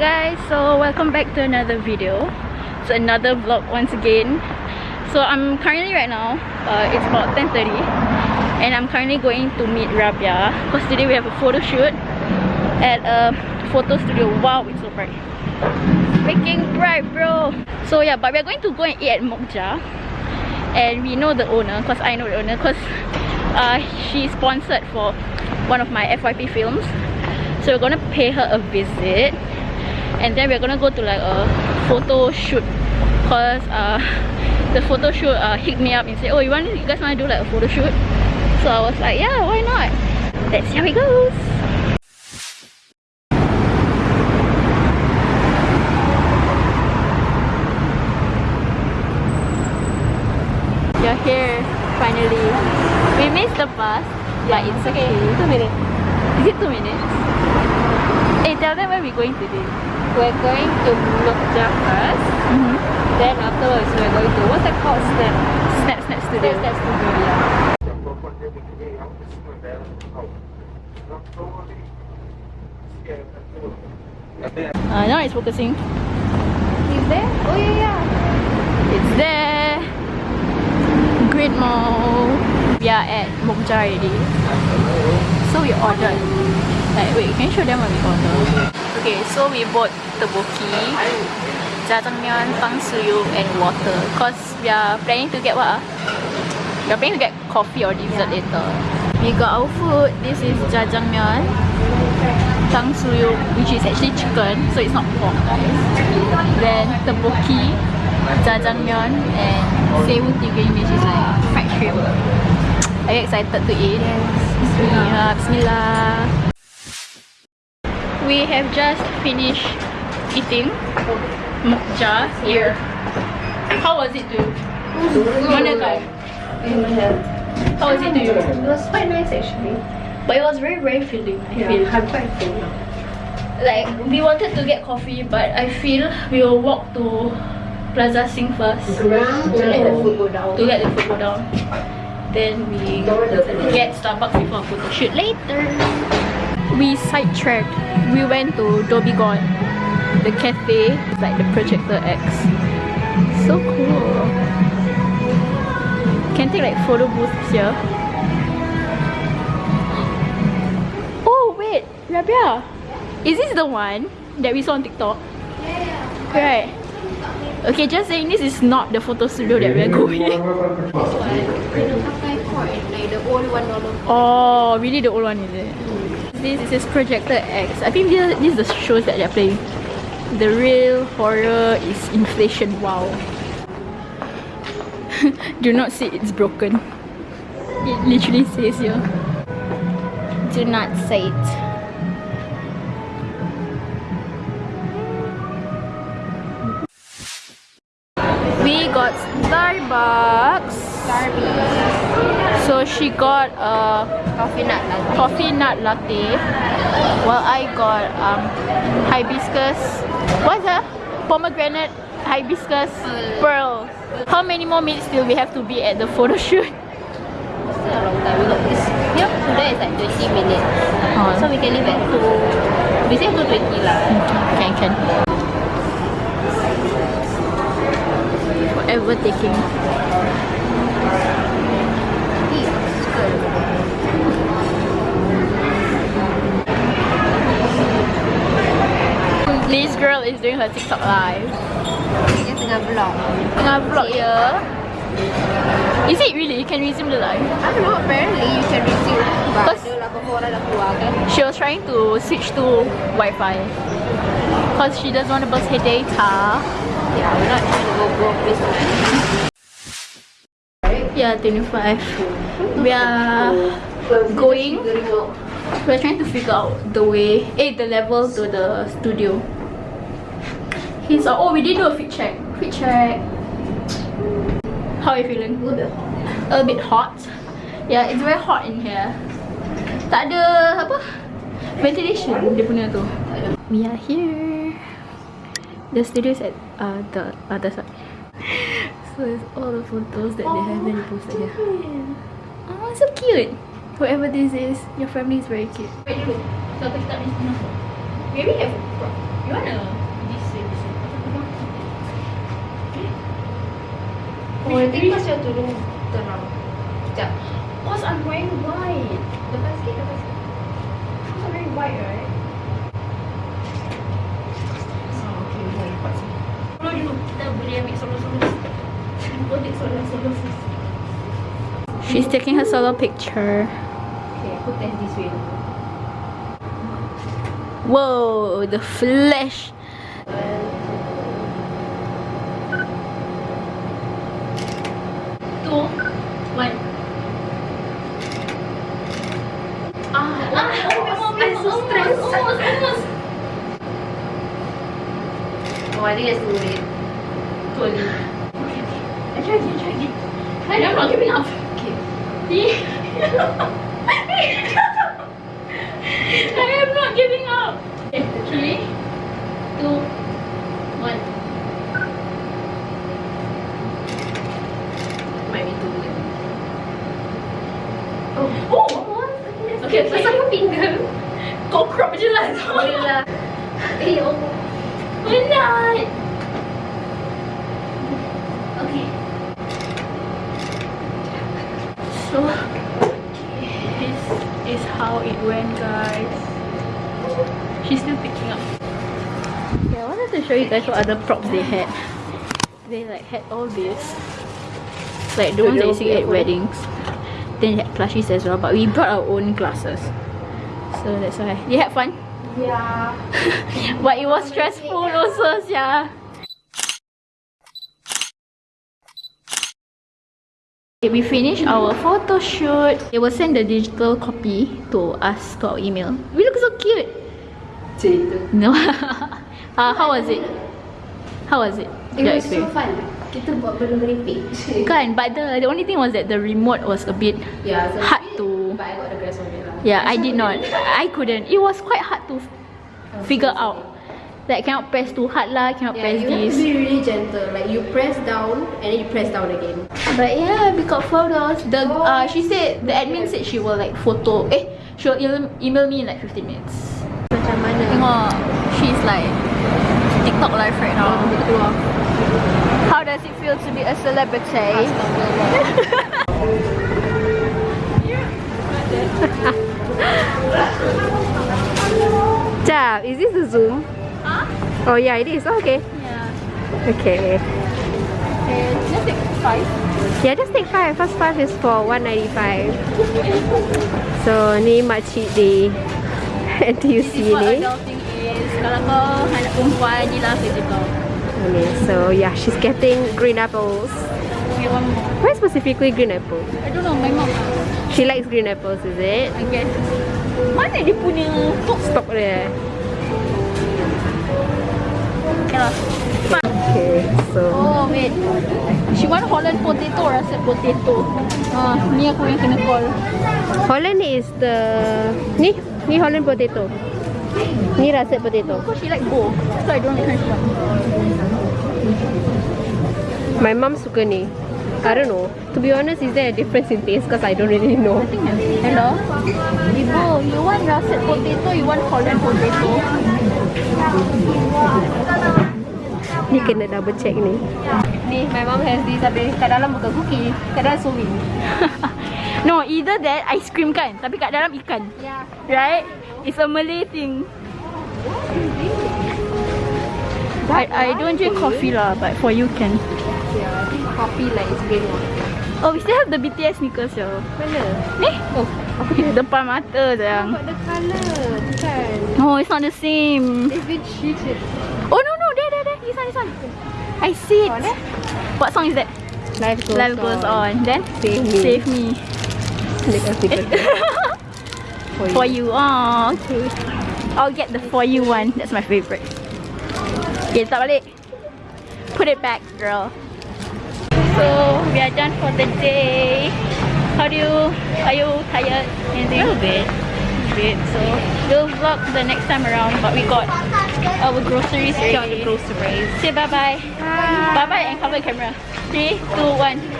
guys so welcome back to another video. It's another vlog once again. So i'm currently right now uh, it's about 10:30, and i'm currently going to meet rabia because today we have a photo shoot at a photo studio. Wow it's so bright. Freaking bright bro. So yeah but we're going to go and eat at mokja. And we know the owner because i know the owner because uh, she sponsored for one of my fyp films. So we're gonna pay her a visit and then we're gonna go to like a photo shoot. Because uh, the photo shoot uh, hit me up and said oh you want you guys want to do like a photo shoot? So I was like yeah why not? Let's see how it goes. You're here finally. We missed the bus but it's okay. two minutes. Is it two minutes? Hey tell them where we're going today we're going to Mokja first. Mm -hmm. Then afterwards we're going to what's that called? Snap. Snap Snap Studio. Snap Snap Studio, yeah. Uh, now it's focusing. Is there? Oh yeah yeah. It's there. Great Mall. We are at Mokja already. So we ordered. Like wait, can you show them what we ordered? Okay, so we bought tteokbokki, jjajangmyeon, tangsuyu and water cause we are planning to get what ah? We are planning to get coffee or dessert yeah. later. We got our food. This is jjajangmyeon, tangsuyu which is actually chicken so it's not pork guys. Then tteokbokki, jjajangmyeon and sewu tigring which is like fried shrimp. Are you excited to eat? Yes. Bismillah. Bismillah we have just finished eating Mokja here. How was it to you? Mana kau? How was it to you? It was quite nice actually. But it was very very filling. I yeah, feel. I'm quite full now. Like we wanted to get coffee, but I feel we will walk to Plaza Sing first to let the food go down. To let the food go down. Then we get Starbucks before photo shoot later we sidetracked. We went to Dobigon, the cafe, like the Projector X. So cool. Can take like photo booths here. Oh wait, Rabia, is this the one that we saw on TikTok? Yeah. Right. Okay, just saying this is not the photo studio that we're going. This one. Oh, really the old one is it? This is Projector X. I think this, this is the shows that they're playing. The real horror is inflation. Wow. Do not say it's broken. It literally says here. Do not say it. Starbucks. Starbucks. So she got a coffee nut latte. Coffee nut latte. While I got um hibiscus. What's that? Pomegranate hibiscus pearl. How many more minutes till we have to be at the photo shoot? Still a long time. We got this. Here to there is like 20 minutes. Oh. So we can leave at 2. We say 2.20 lah. Can, can. Forever taking. This girl is doing her TikTok live. Dia tengah vlog. Tengah vlog ya. Is it really? You can resume the live? I don't know. Apparently you can resume. But Cause ada lah orang dah keluar kan. She was trying to switch to Wi-Fi. Cause she doesn't want to bust her data. Yeah, we're not trying to go broke this time. Yeah, 25. We are going. We're trying to figure out the way, eh, the level to the studio. He's uh, oh we did do a fit check. Fit check. How are you feeling? A little bit hot. A bit hot. Yeah, it's very hot in here. Tak ada apa? Ventilation dia punya tu. We are here. The studio is at uh, the other side. So it's all the photos that they have been posted here. Oh, so cute. Whoever this is, your family is very cute. Wait dulu. So kita tak boleh We already have a crop. You wanna this way, this way? Oh, nanti pasal tudung terang. Sekejap. Cause I'm wearing white. Depan sikit, depan sikit. Cause I'm wearing white, right? Oh, okay, boleh lipat sini. Solo dulu. Kita boleh ambil solo-solo. Boleh solo-solo. She's taking her solo picture. Okay, aku test this way. Whoa, the flesh. Two, one. Ah, ah, I'm so stressed. Almost, almost. Oh, I think that's too late. Too. Okay, okay. I try again, try again. And I'm not giving up. Okay. I am not giving up. Okay, three, two, one. Might be too. Oh, Oh, Okay, okay. Pasal kau finger. Kau crop je lah. Boleh lah. Eh, oh. Penat. So, this is how it went, guys. She's still picking up. Yeah, I wanted to show you guys what other props they had. They like had all this, like the ones that you see at weddings. Then they had plushies as well, but we brought our own glasses. So that's why. You had fun? Yeah. But it was stressful also, yeah. We finished our photo shoot. They will send the digital copy to us to our email. We look so cute. No. uh, how was it? How was it? It was so fun. Kita buat benda merepek. Kan, but the the only thing was that the remote was a bit Yeah, so hard to. But I got the grasp of it lah. Yeah, I did not. I couldn't. It was quite hard to figure out. Like cannot press too hard lah, cannot Yeah, press you have this. to be really gentle. Like you press down and then you press down again. But yeah, we got photos. The uh, she said the admin said she will like photo. Eh, she'll email me in like 15 minutes. Macam mana? Tengok, she's like TikTok live right now. How does it feel to be a celebrity? Jap, is this the Zoom? Huh? Oh yeah, it is. Okay. Yeah. Okay. Okay, just take five. Yeah, just take five. First five is for 195. So ni makcik di NTUC This is what ni. adulting is. Kalau kau anak perempuan, ni lah kerja kau. Okay, so yeah, she's getting green apples. Okay, one more. Why specifically green apples? I don't know, my mom. She likes green apples, is it? I guess. Mana dia punya? Stock dia. Okay so Oh She want Holland potato or rasa potato Ah, ni aku yang kena call Holland is the ni ni Holland potato. Ni russet potato. Because she like both So I don't like one My mom suka ni. I don't know. To be honest, is there a difference in taste? Because I don't really know. Hello Ibu, you want russet potato You want Holland potato Ni kena double check ni. Ni, my mom has this tapi kat dalam bukan cookie, kat dalam suwi. No, either that ice cream kan Tapi kat dalam ikan Yeah. Right? It's a Malay thing I, I don't drink coffee lah But for you can Yeah, I think coffee like is green one. Oh, we still have the BTS sneakers yo. Mana? Ni? Oh, Depan mata sayang. got the colour, bukan. No, it's not the same. It's been cheated. Oh no no. This one this one. I see it. What song is that? Life goes Life goes on. Then Save me. save me. Make a for you. Oh, okay. I'll get the for you one. That's my favorite. Okay, letak balik. Put it back, girl. So we are done for the day. How do you? Are you tired? Anything? A little bit. A bit. So we'll vlog the next time around. But we got Oh, our groceries ready. Got the groceries. Say bye bye. Bye. Bye bye and cover the camera. Three, two, one.